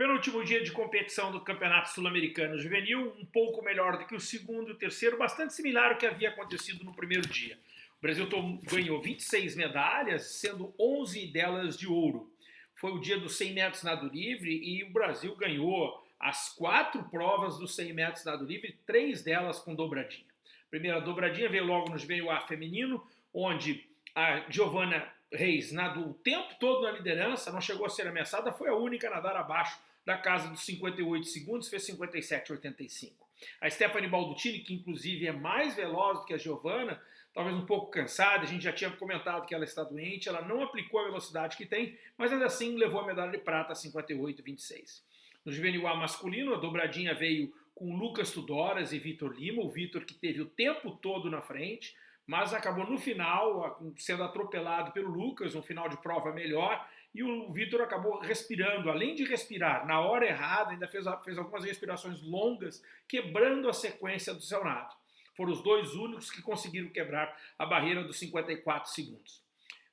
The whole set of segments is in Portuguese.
Penúltimo dia de competição do Campeonato Sul-Americano Juvenil, um pouco melhor do que o segundo e o terceiro, bastante similar ao que havia acontecido no primeiro dia. O Brasil ganhou 26 medalhas, sendo 11 delas de ouro. Foi o dia dos 100 metros nado livre e o Brasil ganhou as quatro provas dos 100 metros nado livre, três delas com dobradinha. Primeira dobradinha veio logo no Juvenil A feminino, onde a Giovana Reis nadou o tempo todo na liderança, não chegou a ser ameaçada, foi a única a nadar abaixo da casa dos 58 segundos, fez 57,85. A Stephanie Baldutini, que inclusive é mais veloz do que a Giovana, talvez um pouco cansada, a gente já tinha comentado que ela está doente, ela não aplicou a velocidade que tem, mas ainda assim levou a medalha de prata a 58,26. No juvenil A masculino, a dobradinha veio com Lucas Tudoras e Vitor Lima, o Vitor que teve o tempo todo na frente, mas acabou no final sendo atropelado pelo Lucas, um final de prova melhor, e o Vitor acabou respirando, além de respirar na hora errada, ainda fez, fez algumas respirações longas, quebrando a sequência do seu nado. Foram os dois únicos que conseguiram quebrar a barreira dos 54 segundos.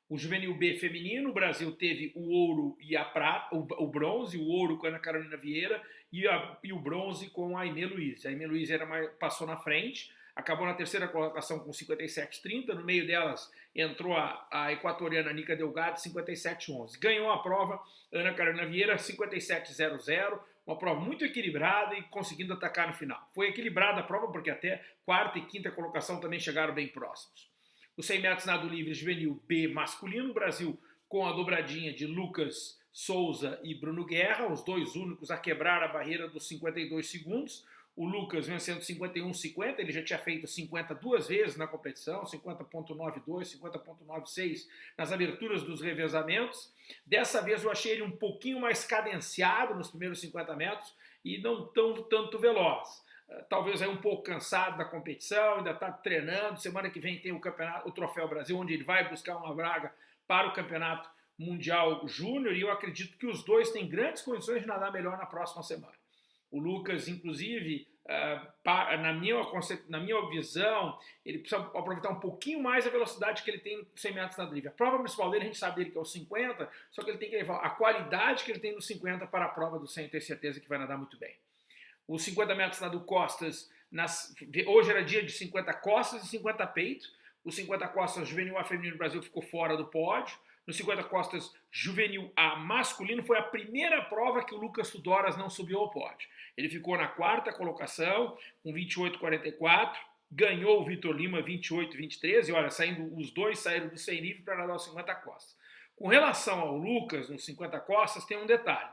O juvenil B feminino, o Brasil teve o ouro e a prata, o, o bronze, o ouro com a Ana Carolina Vieira e, a, e o bronze com a Aimee Luiz. A Aimee Luiz era mais, passou na frente, acabou na terceira colocação com 57,30, no meio delas entrou a, a equatoriana Nica Delgado, 57,11. Ganhou a prova Ana Carolina Vieira, 57,00, uma prova muito equilibrada e conseguindo atacar no final. Foi equilibrada a prova porque até quarta e quinta colocação também chegaram bem próximos. Os 100 metros nado livre juvenil B masculino, Brasil com a dobradinha de Lucas Souza e Bruno Guerra, os dois únicos a quebrar a barreira dos 52 segundos o Lucas vencendo 51,50, ele já tinha feito 50 duas vezes na competição, 50.92, 50.96 nas aberturas dos revezamentos. Dessa vez eu achei ele um pouquinho mais cadenciado nos primeiros 50 metros e não tão tanto veloz. Eh, talvez aí um pouco cansado da competição, ainda está treinando. Semana que vem tem o campeonato, o Troféu Brasil, onde ele vai buscar uma braga para o campeonato mundial júnior e eu acredito que os dois têm grandes condições de nadar melhor na próxima semana. O Lucas, inclusive, uh, na, minha, na minha visão, ele precisa aproveitar um pouquinho mais a velocidade que ele tem no 100 metros na drive. A prova principal dele, a gente sabe dele que é o 50, só que ele tem que levar a qualidade que ele tem no 50 para a prova do 100 ter certeza que vai nadar muito bem. Os 50 metros nado costas, nas, hoje era dia de 50 costas e 50 peito. Os 50 costas juvenil A feminino do Brasil ficou fora do pódio no 50 costas juvenil A masculino, foi a primeira prova que o Lucas Tudoras não subiu ao pódio. Ele ficou na quarta colocação, com 28,44, ganhou o Vitor Lima 28,23, e olha, saindo, os dois saíram do 100 livre para nadar os 50 costas. Com relação ao Lucas, nos 50 costas, tem um detalhe.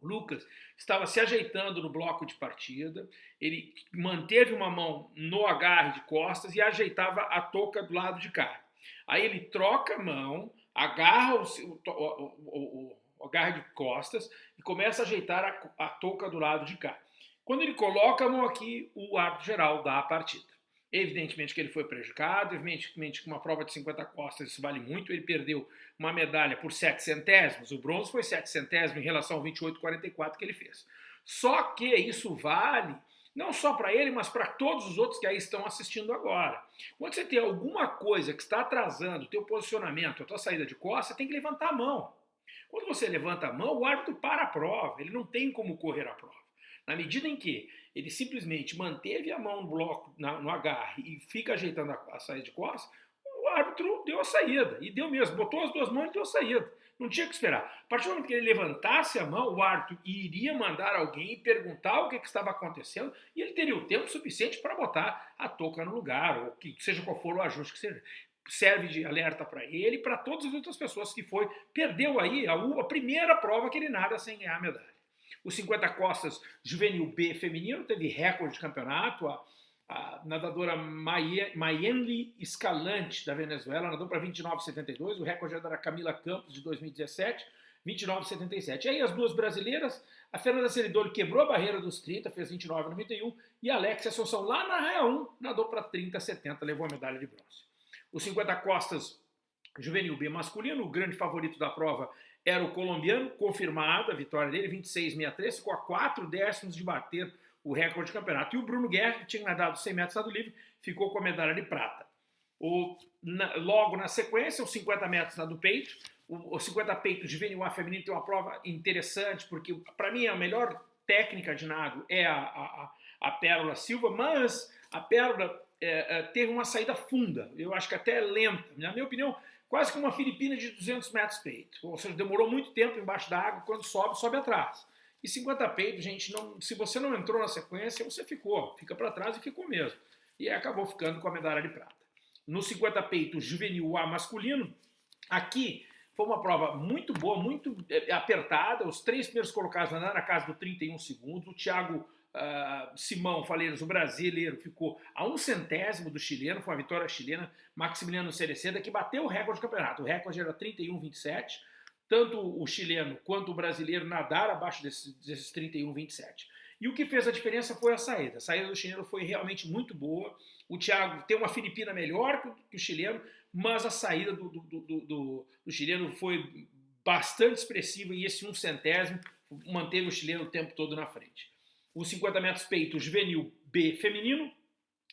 O Lucas estava se ajeitando no bloco de partida, ele manteve uma mão no agarre de costas e ajeitava a touca do lado de cá. Aí ele troca a mão, agarra o, o, o, agarra de costas e começa a ajeitar a, a touca do lado de cá. Quando ele coloca a mão aqui, o árbitro geral dá a partida. Evidentemente que ele foi prejudicado, evidentemente que uma prova de 50 costas isso vale muito, ele perdeu uma medalha por 7 centésimos, o bronze foi 7 centésimos em relação ao 28,44 que ele fez. Só que isso vale não só para ele, mas para todos os outros que aí estão assistindo agora. Quando você tem alguma coisa que está atrasando o teu posicionamento, a tua saída de costa, você tem que levantar a mão. Quando você levanta a mão, o árbitro para a prova, ele não tem como correr a prova. Na medida em que ele simplesmente manteve a mão no bloco, na, no agarre e fica ajeitando a, a saída de costas, o árbitro deu a saída, e deu mesmo, botou as duas mãos e deu a saída. Não tinha que esperar. A partir do momento que ele levantasse a mão, o árbitro iria mandar alguém perguntar o que, que estava acontecendo e ele teria o tempo suficiente para botar a touca no lugar, ou que seja qual for o ajuste que seja. Serve de alerta para ele e para todas as outras pessoas que foi, perdeu aí a, a primeira prova que ele nada sem ganhar a medalha. O 50 costas juvenil B feminino teve recorde de campeonato, a a nadadora Mayenli Escalante, da Venezuela, nadou para 29,72, o recorde era da Camila Campos, de 2017, 29,77. Aí as duas brasileiras, a Fernanda Ceridoli quebrou a barreira dos 30, fez 29,91, e a Alexia Assunção, lá na Raia 1, nadou para 30,70, levou a medalha de bronze. Os 50 costas juvenil B masculino, o grande favorito da prova era o colombiano, confirmada a vitória dele, 26,63, ficou a 4 décimos de bater o recorde de campeonato. E o Bruno Guerra, que tinha nadado 100 metros nado livre, ficou com a medalha de prata. O, na, logo na sequência, os 50 metros na do peito. O, o 50 peito juvenil A feminino tem uma prova interessante, porque para mim a melhor técnica de nado é a, a, a Pérola Silva, mas a Pérola é, é, teve uma saída funda, eu acho que até lenta. Na minha opinião, quase que uma Filipina de 200 metros peito. Ou seja, demorou muito tempo embaixo da água, quando sobe, sobe atrás. E 50 peito, gente, não, se você não entrou na sequência, você ficou, fica para trás e ficou mesmo. E acabou ficando com a medalha de prata. No 50 peito juvenil A masculino, aqui foi uma prova muito boa, muito é, apertada. Os três primeiros colocados andaram na casa do 31 segundos. O Thiago Uh, Simão Faleiros, o brasileiro, ficou a um centésimo do chileno, foi uma vitória chilena, Maximiliano Cereceda, que bateu o recorde do campeonato. O recorde era 31,27. Tanto o chileno quanto o brasileiro nadaram abaixo desses, desses 31,27. E o que fez a diferença foi a saída. A saída do chileno foi realmente muito boa. O Thiago tem uma Filipina melhor que o chileno, mas a saída do, do, do, do, do chileno foi bastante expressiva e esse um centésimo manteve o chileno o tempo todo na frente os 50 metros peito juvenil B feminino.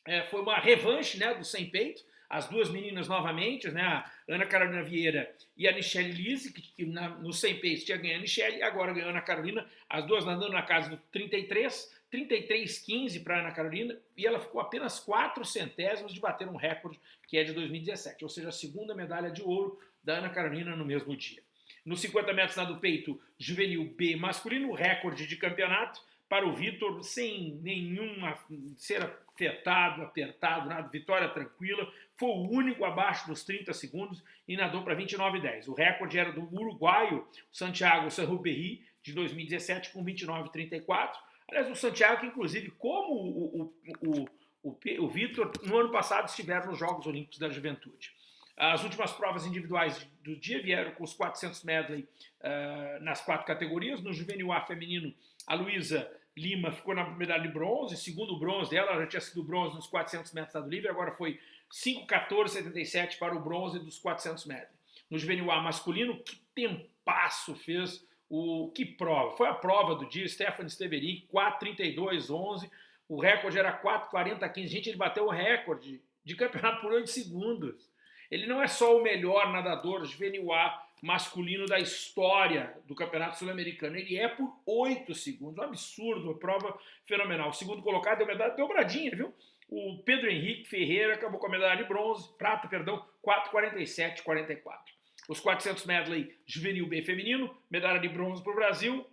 É, foi uma revanche né, do 100 peito. As duas meninas novamente, né, a Ana Carolina Vieira e a Michelle Lise, que, que na, no 100 peito tinha ganho a Michelle, agora ganhou a Ana Carolina, as duas nadando na casa do 33, 33,15 para a Ana Carolina, e ela ficou apenas 4 centésimos de bater um recorde que é de 2017, ou seja, a segunda medalha de ouro da Ana Carolina no mesmo dia. Nos 50 metros nado peito juvenil B masculino, recorde de campeonato, para o Vitor sem nenhuma ser afetado, apertado, nada, vitória tranquila. Foi o único abaixo dos 30 segundos e nadou para 29,10. O recorde era do uruguaio Santiago Sanruberri, de 2017, com 29,34. Aliás, o Santiago, que inclusive, como o, o, o, o, o Vitor, no ano passado estiveram nos Jogos Olímpicos da Juventude. As últimas provas individuais do dia vieram com os 400 medley uh, nas quatro categorias. No juvenil A feminino, a Luísa Lima ficou na medalha de bronze, segundo bronze dela, ela já tinha sido bronze nos 400 metros do livre, agora foi 5,14,77 para o bronze dos 400 metros. No juvenil A masculino, que tempasso fez o... que prova? Foi a prova do dia, Stefan Steveri, 4,32,11, o recorde era 4,40,15. Gente, ele bateu o recorde de campeonato por 8 segundos. Ele não é só o melhor nadador juvenil A masculino da história do Campeonato Sul-Americano. Ele é por 8 segundos, um absurdo, uma prova fenomenal. O segundo colocado deu medalha dobradinha, viu? O Pedro Henrique Ferreira acabou com a medalha de bronze, prata, perdão, 4,47,44. Os 400 medley juvenil B feminino, medalha de bronze para o Brasil.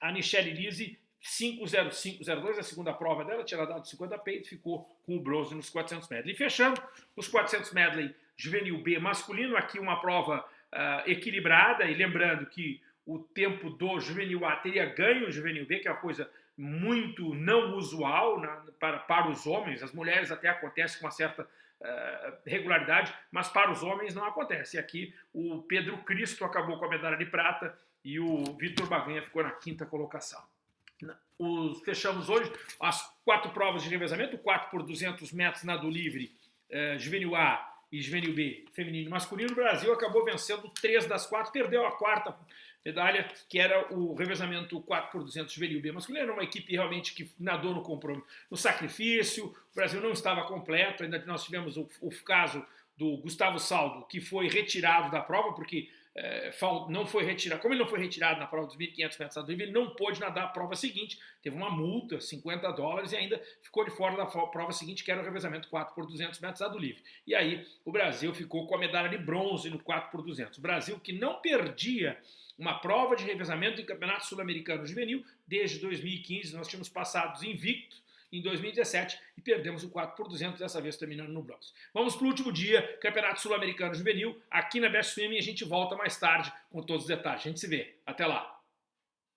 A Michelle Lise 5,05,02, a segunda prova dela, tinha dado 50 peitos, ficou com o bronze nos 400 medley. E fechando, os 400 medley juvenil B masculino, aqui uma prova uh, equilibrada, e lembrando que o tempo do juvenil A teria ganho o juvenil B, que é uma coisa muito não usual na, para, para os homens, as mulheres até acontece com uma certa uh, regularidade, mas para os homens não acontece. E aqui o Pedro Cristo acabou com a medalha de prata e o Vitor Baganha ficou na quinta colocação. Os, fechamos hoje as quatro provas de revezamento, 4 por 200 metros nado livre, uh, juvenil A e juvenil B, feminino e masculino, o Brasil acabou vencendo três das quatro, perdeu a quarta medalha, que era o revezamento 4 por 200 juvenil B masculino, era uma equipe realmente que nadou no compromisso, no sacrifício, o Brasil não estava completo, ainda nós tivemos o, o caso do Gustavo Saldo, que foi retirado da prova, porque é, não foi retirado, como ele não foi retirado na prova dos 1.500 metros livre, ele não pôde nadar a prova seguinte, teve uma multa, 50 dólares, e ainda ficou de fora da prova seguinte, que era o revezamento 4 por 200 metros nado livre. E aí o Brasil ficou com a medalha de bronze no 4 por 200. O Brasil que não perdia uma prova de revezamento em campeonato sul-americano juvenil desde 2015, nós tínhamos passados invicto em 2017 e perdemos o 4 por 200, dessa vez terminando no bronze. Vamos para o último dia, Campeonato Sul-Americano Juvenil, aqui na Best Swimming, a gente volta mais tarde com todos os detalhes. A gente se vê. Até lá!